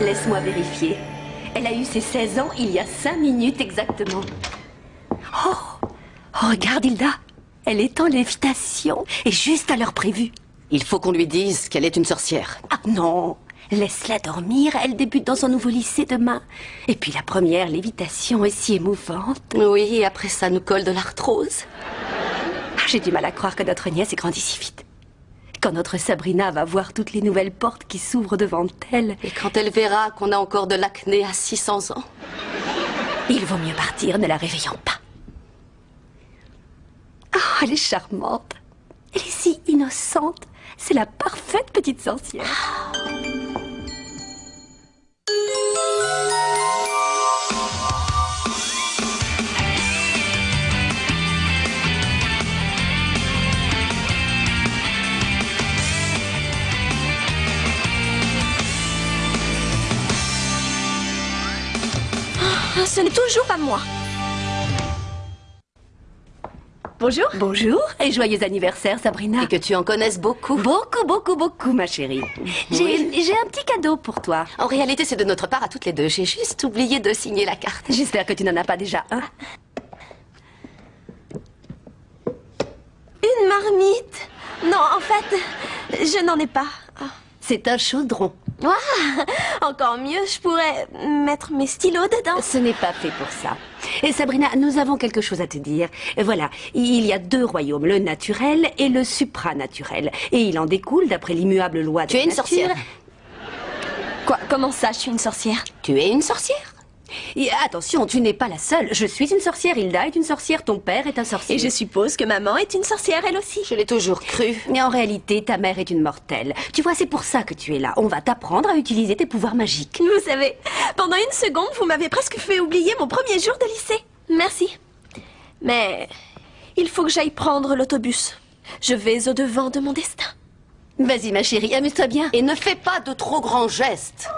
Laisse-moi vérifier. Elle a eu ses 16 ans il y a 5 minutes exactement. Oh, oh Regarde, Hilda. Elle est en lévitation et juste à l'heure prévue. Il faut qu'on lui dise qu'elle est une sorcière. Ah non Laisse-la dormir, elle débute dans son nouveau lycée demain. Et puis la première lévitation est si émouvante. Oui, et après ça nous colle de l'arthrose. Ah, J'ai du mal à croire que notre nièce ait grandi si vite. Quand notre Sabrina va voir toutes les nouvelles portes qui s'ouvrent devant elle, Et quand elle verra qu'on a encore de l'acné à 600 ans. il vaut mieux partir ne la réveillant pas. Oh, elle est charmante. Elle est si innocente. C'est la parfaite petite sorcière. Ah, Ce n'est toujours pas moi. Bonjour. Bonjour et joyeux anniversaire, Sabrina. Et que tu en connaisses beaucoup. Beaucoup, beaucoup, beaucoup, ma chérie. J'ai Oui. j'ai un petit cadeau pour toi. En réalité, c'est de notre part à toutes les deux. J'ai juste oublié de signer la carte. J'espère que tu n'en as pas déjà un. Une marmite. Non, en fait, je n'en ai pas. Ah. C'est un chaudron. Ouah, encore mieux, je pourrais mettre mes stylos dedans. Ce n'est pas fait pour ça. Et Sabrina, nous avons quelque chose à te dire. Voilà, il y a deux royaumes, le naturel et le supranaturel. Et il en découle, d'après l'immuable loi de Tu es une nature- sorcière. Quoi Comment ça, je suis une sorcière? Tu es une sorcière Et attention, tu n'es pas la seule. Je suis une sorcière, Hilda est une sorcière, ton père est un sorcier. Et je suppose que maman est une sorcière, elle aussi. Je l'ai toujours cru. Mais en réalité, ta mère est une mortelle. Tu vois, c'est pour ça que tu es là. On va t'apprendre à utiliser tes pouvoirs magiques. Vous savez, pendant une seconde, vous m'avez presque fait oublier mon premier jour de lycée. Merci. Mais il faut que j'aille prendre l'autobus. Je vais au-devant de mon destin. Vas-y, ma chérie, amuse-toi bien. Et ne fais pas de trop grands gestes.